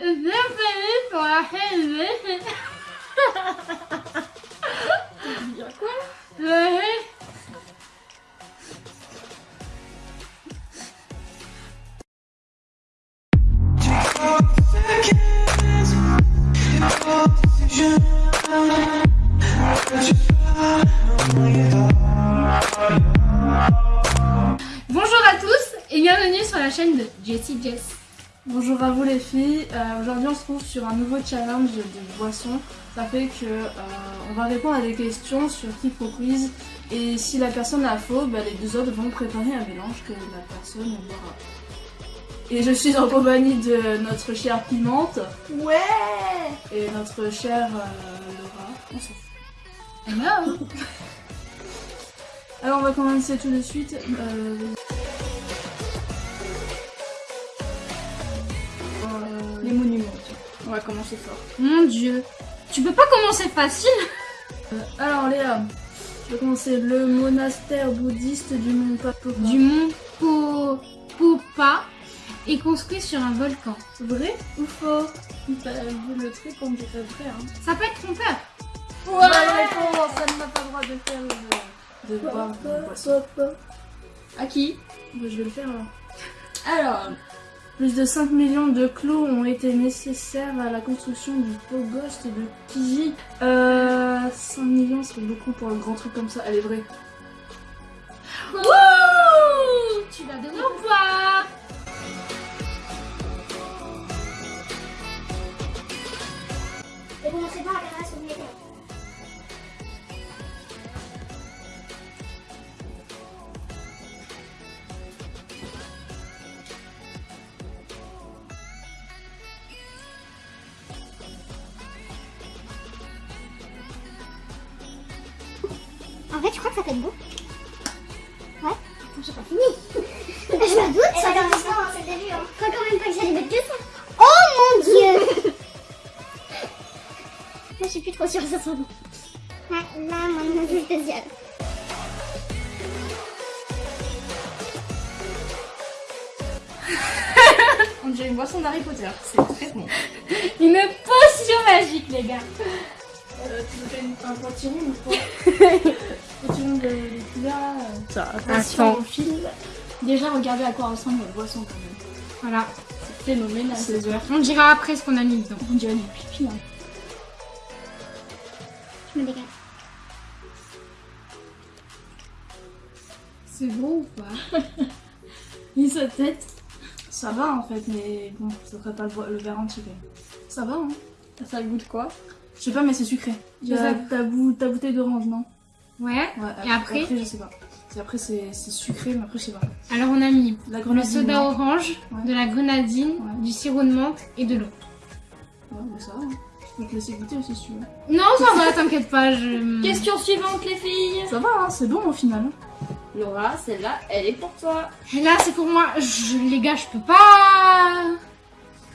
Bienvenue sur la chaîne sur un nouveau challenge de boisson. Ça fait que euh, on va répondre à des questions sur Kick Quiz et si la personne a faux, bah, les deux autres vont préparer un mélange que la personne boira. Et je suis en compagnie de notre chère Pimente Ouais et notre chère euh, Laura. On s'en fout. Hello Alors on va commencer tout de suite. Euh, euh, les monuments. On va commencer fort. Mon dieu, tu peux pas commencer facile Alors Léa, je vais commencer le monastère bouddhiste du mont Papopa. Du mont Po- Popa est construit sur un volcan. vrai ou faux? Vu le truc on dirait vrai hein Ça peut être trompeur. Réponse, ça ne m'a pas le droit de faire le... de boire une boisson. À qui? Bah, je vais le faire alors. Alors, Plus de 5 millions de clous ont été nécessaires à la construction du Pogost de Kiji. Euh, 5 millions c'est beaucoup pour un grand truc comme ça, elle est vraie. Wouh Tu l'as donné au Et vous montrez pas la En fait, je crois que ça fait beau. Ouais, attends, j'ai pas fini. je me doute, ça c'est le début. Hein. Je crois quand même pas que j'allais mettre que ça. Oh mon dieu Moi, je suis plus trop sûre que ça soit bon. Ouais, là, mon avis spécial. on dirait une boisson d'Harry Potter. C'est très bon. Une potion magique, les gars. Tu un potiron ou pas Potiron de euh. Ça, Attends. au fil. Déjà, regardez à quoi ressemble notre boisson quand même. Voilà. C'est phénoménal. On dira après ce qu'on a mis dedans. On dirait du pipi. Hein. Je me dégage. C'est bon ou pas? Ni sa tête. Ça va en fait, mais bon, ça ferait pas le, le verre entier. Ça va hein Ça goûte quoi? Je sais pas, mais c'est sucré. Ta, sais. ta, bou- ta bouteille d'orange, non? Ouais. Ouais. Et après Après, je sais pas. C'est- Après, c'est sucré, mais après, je sais pas. Alors on a mis La le soda non? orange, Ouais. de la grenadine, Ouais. du sirop de menthe et de l'eau. Ouais, mais ça va. hein. Je peux te laisser goûter aussi si tu veux. Non, ça va, t'inquiète pas. Je... Question suivante, les filles. Ça va, hein, c'est bon au final. hein. Laura, celle-là, elle est pour toi. Et là, c'est pour moi. Je... Les gars, je peux pas.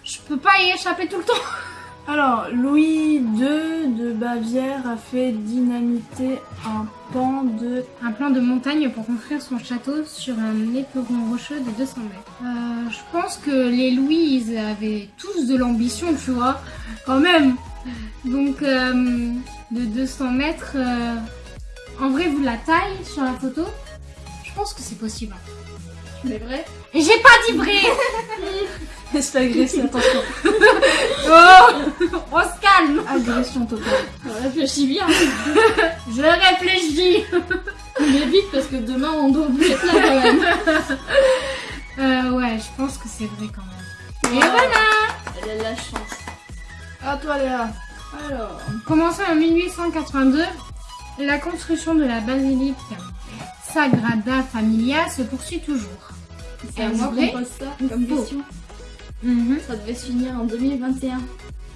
Je peux pas y échapper tout le temps. Alors, Louis II de Bavière a fait dynamiter un pan de. Un plan de montagne pour construire son château sur un éperon rocheux de 200 mètres. Euh, je pense que les Louis avaient tous de l'ambition, tu vois, quand même. Donc, euh, de 200 mètres, euh, en vrai, vu la taille sur la photo, je pense que c'est possible. Mais vrai? Et j'ai pas dit vrai Laisse agresser, attention. Oh On se calme Agression totale. Réfléchis bien. Je réfléchis Mais vite, parce que demain, on doit vous être là quand même. euh, Ouais, je pense que c'est vrai quand même. Et Ouais. voilà Elle a de la chance. À toi, Léa. Alors, Commencé en 1882, la construction de la basilique Sagrada Familia se poursuit toujours. C'est à moi vrai qu'on pose ça comme Faux. question. Mhm. Ça devait se finir en 2021.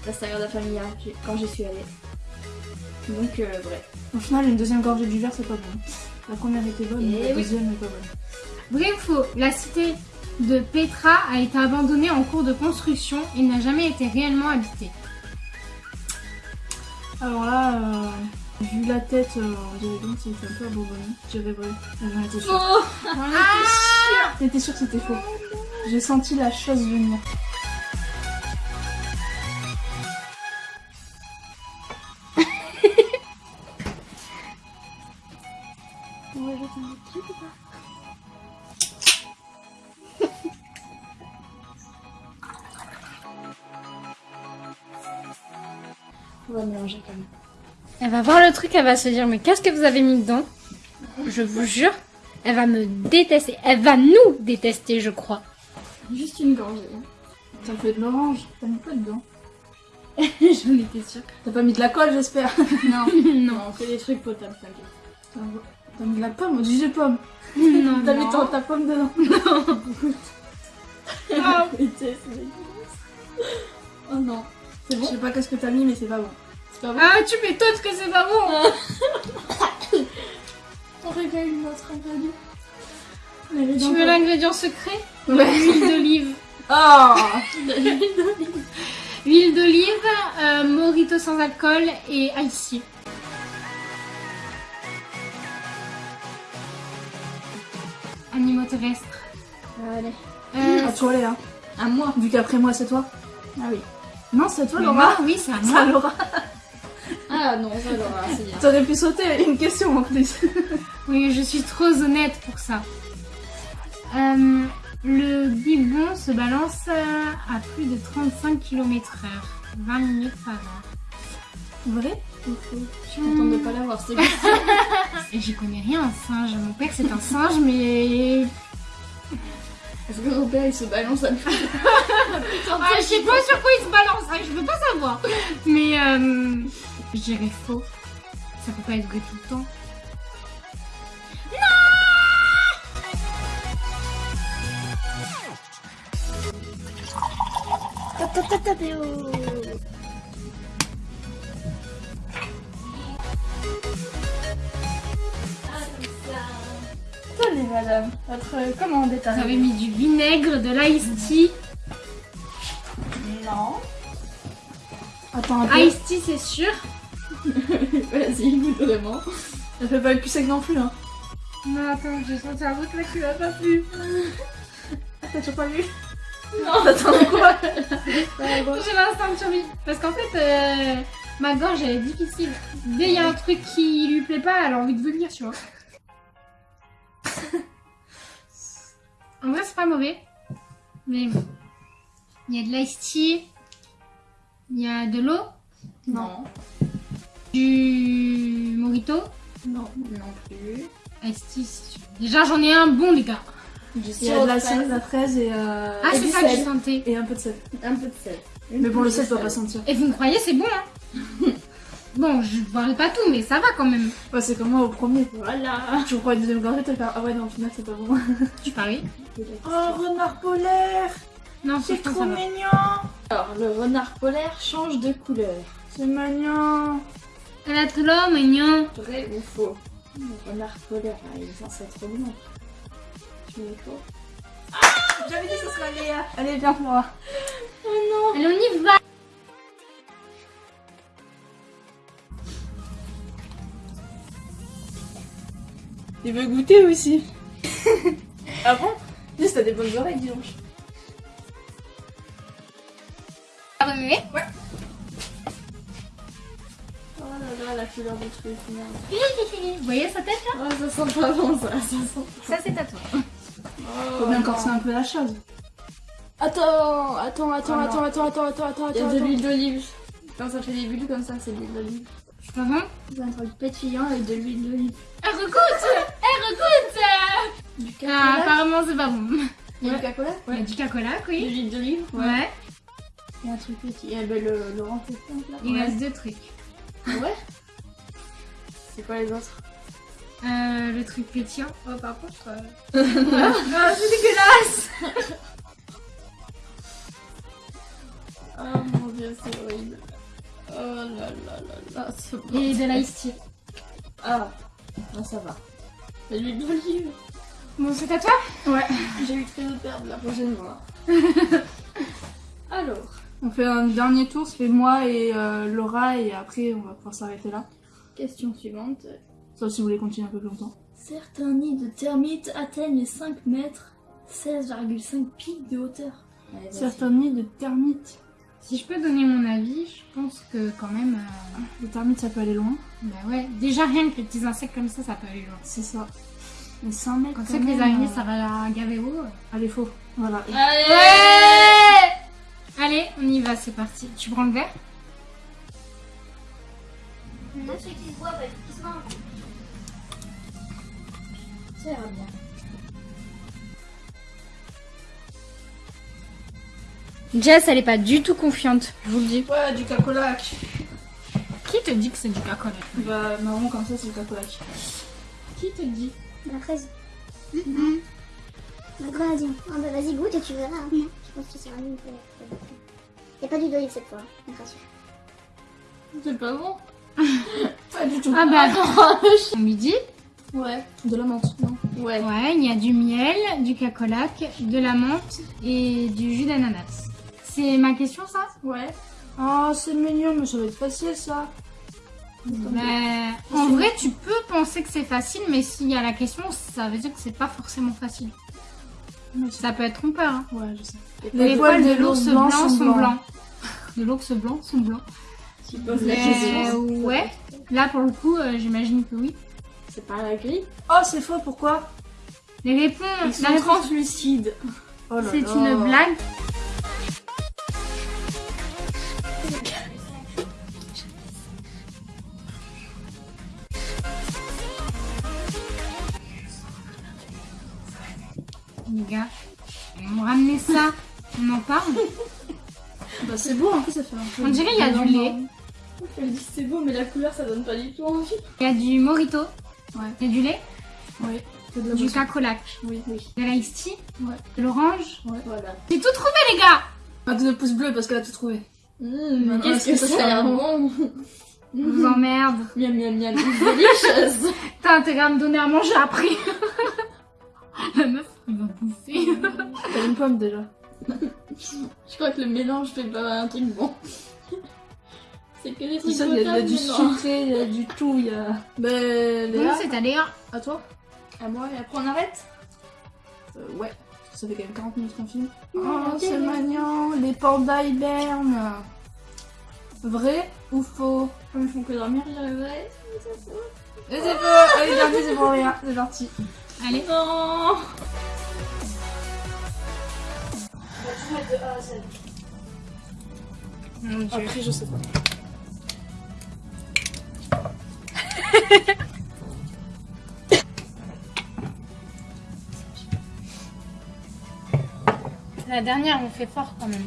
La Sagrada Familia, quand j'y suis allée. Donc, euh, vrai. Au final, une deuxième gorgée du verre, c'est pas bon. La première était bonne, mais Eh la oui. deuxième n'est pas bonne. Vrai ou faux La cité de Petra a été abandonnée en cours de construction et n'a jamais été réellement habitée. Alors là, euh, Vu la tête, euh, on c'était un peu abandonné. J'avais vrai. On était sûre. Oh on était ah sûr. J'étais sûre que c'était faux. J'ai senti la chose venir. on va jeter un truc ou On va mélanger quand même. Elle va voir le truc, elle va se dire mais qu'est-ce que vous avez mis dedans? Je vous jure, elle va me détester. Elle va nous détester, je crois. Juste une gorgée. hein. Ça fait de l'orange. T'as mis quoi dedans? J'en étais sûre. T'as pas mis de la colle, j'espère? Non, Non, non, on fait des trucs potables, t'inquiète. T'as mis de la pomme, du jus de pomme. non, T'as mis non. ta, ta pomme dedans. Ah, Putain, c'est dégueulasse. Oh non. C'est Je bon sais pas qu'est-ce que t'as mis, mais c'est pas bon. C'est pas bon Ah, tu m'étonnes que c'est pas bon. On révèle une autre ingrédient. Tu veux l'ingrédient secret? Ouais. L'huile d'olive. Oh Huile d'olive, euh, morito sans alcool et icy. Animaux terrestres. Allez. Euh, À toi, Léa. À moi. Vu qu'après moi, c'est toi. Ah oui. Non, c'est toi, Laura. moi, oui, c'est à C'est moi. à Laura. Ah non, ça c'est bien. T'aurais pu sauter une question en plus. Oui, je suis trop honnête pour ça. Euh, le gibbon se balance euh, à plus de 35 km/h. 20 minutes par heure. Vrai? Je suis contente de pas l'avoir, c'est j'y connais rien en singe. Mon père c'est un singe, mais. Est-ce que ton père il se balance à plus Ah, je sais pas sur quoi il se balance, hein, je veux pas savoir. Mais euh, je dirais faux. Ça peut pas être vrai tout le temps. Tenez, madame. Votre commande est Vous avez arrivée. mis du vinaigre, de l'ice tea. Non. Attends un peu. Ice tea, c'est sûr. Vas-y, goûte vraiment. Ça fait pas le cul sec non plus, hein. Non, attends, j'ai senti un truc là qui m'a pas plu. T'as toujours pas vu? Non, Attends, quoi J'ai l'instinct de survie. Parce qu'en fait, euh, ma gorge elle est difficile. Dès qu'il y a un truc qui lui plaît pas, elle a envie de vomir, tu vois. en vrai, c'est pas mauvais. Mais bon. Il y a de l'ice tea. Il y a de l'eau? Non. Du morito? Non. Non plus. Tea, c'est sûr. Déjà, j'en ai un bon, les gars. Du Il y a de la, fraise. la fraise et, euh, Ah, et c'est du ça que sel. je sentais. et un peu de sel. Un peu de sel. Mais bon, le sel doit pas sentir. Et vous me croyez, c'est bon, hein Bon, je parle pas tout, mais ça va quand même. Ouais, c'est comme moi au premier. Voilà. Tu prends une deuxième gorgée, tu vas faire Ah ouais, non, au final, c'est pas bon. Tu paries Oh, renard polaire Non, C'est franchement, trop ça va. mignon Alors, le renard polaire change de couleur. C'est mignon Elle a trop l'homme, mignon. Vrai ou faux Le renard polaire, ah, il est censé être blanc. Tu mets faux J'avais dit que ce serait Léa Allez, viens, Laura. Allez, on y va Il veut goûter aussi. ah bon Dis, t'as des bonnes oreilles, dis donc. Ah, remuer. Oh la couleur du truc, merde. Vous voyez sa tête là Oh, ça sent pas bon, ça. Ça sent Ça, c'est à toi. Faut bien corser un peu la chose. Attends, attends, attends, Oh attends, attends, attends, attends, attends, Il y a attends. de l'huile d'olive. Quand ça fait des bulles comme ça, c'est de l'huile d'olive. C'est pas bon C'est un truc pétillant avec de l'huile d'olive. Elle recoute Elle recoute Du Ah, cacola apparemment, c'est pas bon. Il y a du cacola Il y a du cacola, De oui. l'huile d'olive Ouais. Il y a un truc pétillant. Et ben le Laurent fait plein là. Il reste deux trucs. Ouais C'est quoi les autres? Euh, le truc pétillant. Oh, par contre. euh, ah, c'est dégueulasse Oh mon dieu, c'est horrible. Oh là là là là, c'est bon. Et de l'ice tea. Ah, ça va. De l'huile d'olive. Bon, c'est à toi? Ouais. J'ai eu très peur de la prochaine fois. Alors, On fait un dernier tour, fait moi et euh, Laura, et après, on va pouvoir s'arrêter là. question suivante. Sauf si vous voulez continuer un peu plus longtemps. Certains nids de termites atteignent les 5 mètres, 16,5 pics de hauteur. Allez. Certains nids de termites. Si je peux donner mon avis, je pense que quand même. euh, Les termites, ça peut aller loin. bah ouais, déjà rien que les petits insectes comme ça, ça peut aller loin. C'est ça. Mais 100 mètres. Quand quand c'est que les araignées, euh, ça va gaver haut. Allez, faux. Voilà. Allez Ouais Allez, on y va, c'est parti. Tu prends le verre ceux qui se bah, qui se. Ça ira bien. Jess, elle est pas du tout confiante, je vous le dis. Ouais, du cacolac. Qui te dit que c'est du cacola Bah, marron comme ça, c'est le cacolac. Qui te dit? La fraise. La grenadine. Ah bah vas-y, goûte et tu verras. hein. Je pense que ça sera mieux. Il n'y a pas d'huile d'olive cette fois, rassure. C'est pas bon Pas du tout. Ah bah attends, on lui dit Ouais. De la menthe, non Ouais. Ouais, il y a du miel, du cacolac, de la menthe et du jus d'ananas. C'est ma question ça? Ouais. Oh, c'est mignon, mais ça va être facile ça. Bah, En vrai, tu peux penser que c'est facile, mais s'il y a la question, ça veut dire que c'est pas forcément facile. Mais Ça peut être trompeur. Hein. Ouais, je sais. Les, poils de l'ours blanc sont blancs. De l'ours blanc sont blancs. Tu poses la Mais, question. ouais. Là, pour le coup, euh, j'imagine que oui. C'est pas la grille Oh, c'est faux, pourquoi Les réponses, Ils la sont réponse, translucides. Oh c'est une blague. C'est beau, en plus, ça fait un peu. On dirait il y a du lait. Elle dit c'est beau, mais la couleur ça donne pas du tout envie. Il y a du morito. Ouais. Il y a du lait, Oui, de la du cacolac, Oui, oui. de l'ice tea, Ouais. de l'orange. Voilà. J'ai tout trouvé, les gars Pas de pouce bleu parce qu'elle a tout trouvé. Mmh, Qu'est-ce que est-ce que ça a l'air sent bon Je vous emmerde. Miam miam miam, délicieuse T'as intérêt à me donner à manger après. La meuf, il va bouffer. T'as une pomme déjà. Je crois que le mélange fait pas un truc bon. C'est que des trucs ça, il y a, il y a potables, du sucré, il y a du tout, il y a. Ben, Léa, c'est à Léa. à toi À moi, et après on arrête Euh, Ouais. Ça fait quand même 40 minutes qu'on filme. Oh, ok, c'est mignon. Les pandas hibernent. Vrai ou faux Comme ils font que dormir, je dirais vrai. Et c'est faux Allez, c'est pour rien. C'est parti. Allez. Non Mon dieu. Après, je sais pas. La dernière, on fait fort quand même.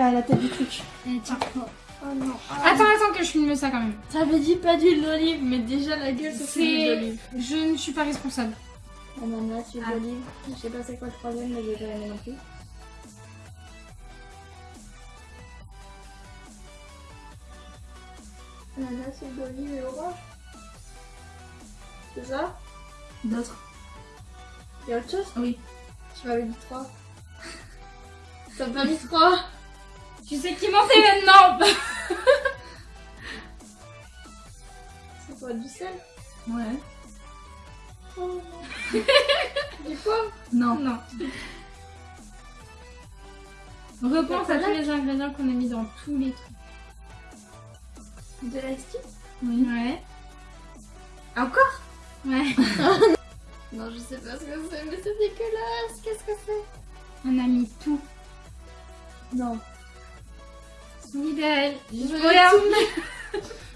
La, la tête du truc. Tiens. Oh non. Attends, attends que je filme ça quand même. T'avais dit pas d'huile d'olive, mais déjà la gueule, fait l'huile C'est... d'olive. Je ne suis pas responsable. Ananas, huile Ah. d'olive. Je sais pas c'est quoi le troisième, mais j'ai pas aimé non plus. Ananas, huile d'olive et orange. C'est ça? D'autres Y'a autre chose? Oui. Tu m'avais dit 3. T'as pas mis 3 Tu sais qui mentait maintenant C'est quoi du sel Ouais. Oh. Du poivre Non. Non. Repense à tous les ingrédients qu'on a mis dans tous les trucs. De tea Oui. Ouais. Encore Ouais. Non, je sais pas ce que c'est, mais c'est dégueulasse. Qu'est-ce que c'est On a mis tout. Non.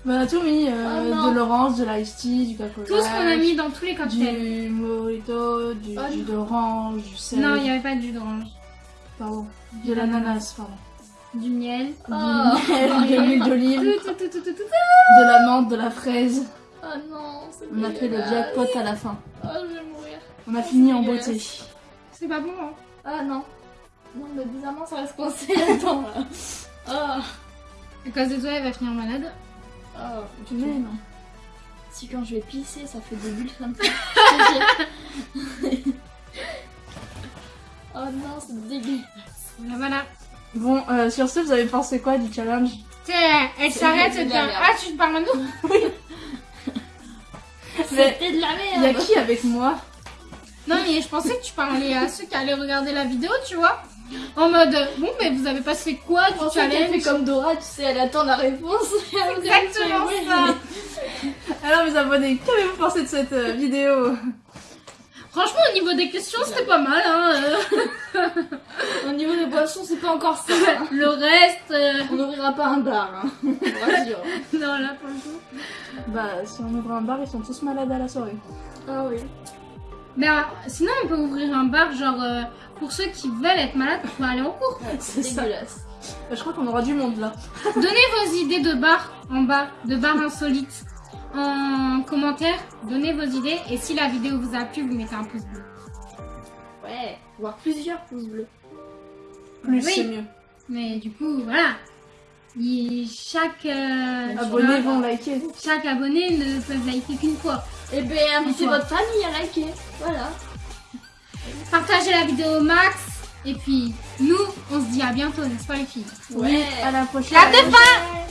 Bah, on a tout mis. euh, Oh de l'orange, de l'ice tea, du coca Tout ce qu'on a mis dans tous les cocktails. Du mojito, du Oh jus d'orange, du sel. Non, il n'y avait pas de jus d'orange. Pardon. De l'ananas, pardon. Du miel. Oh, Du miel, de l'huile d'olive, de la menthe, de la fraise. oh non, c'est On a fait le jackpot à la fin. Oh, je vais mourir. On a fini en beauté. C'est pas bon, hein. Ah non. Non, mais bizarrement, ça reste coincé là-dedans là. Oh. À cause de toi, elle va finir malade. Oh, Tu non Si quand je vais pisser, ça fait des bulles comme ça. oh non, c'est dégueulasse. Voilà, voilà. Bon, euh, sur ce, vous avez pensé quoi du challenge? Elle s'arrête merde. Ah, tu te parles à nous? Mais C'était de la il y a merde. qui avec moi? Non, mais je pensais que tu parlais à ceux qui allaient regarder la vidéo, tu vois. En mode, bon, mais vous avez passé quoi du elle fait challenge comme Dora, tu sais, elle attend la réponse. Exactement ça. Alors mes abonnés, qu'avez-vous pensé de cette euh, vidéo? Franchement, au niveau des questions, c'était pas mal. Hein. Au niveau des boissons, c'est pas encore ça. hein. Le reste, euh, On n'ouvrira pas un bar, hein. Non, là, pour le coup. Bah si on ouvre un bar, ils sont tous malades à la soirée. Ah oui. Mais euh, sinon, on peut ouvrir un bar, genre, euh, pour ceux qui veulent être malades pour aller en cours. C'est ça. Dégueulasse. Je crois qu'on aura du monde là. Donnez vos idées de bar en bas, de bar insolite en commentaire. Donnez vos idées. Et si la vidéo vous a plu, vous mettez un pouce bleu. Ouais, voire plusieurs pouces bleus. Plus Oui. c'est mieux. Mais du coup, voilà. Il- chaque, euh, vont liker. chaque abonné ne peut liker qu'une fois. Et ben, invitez Enfin. votre famille à liker. Voilà. Partagez la vidéo au max. Et puis, nous, on se dit à bientôt, n'est-ce pas les filles? Oui, à la prochaine. La fin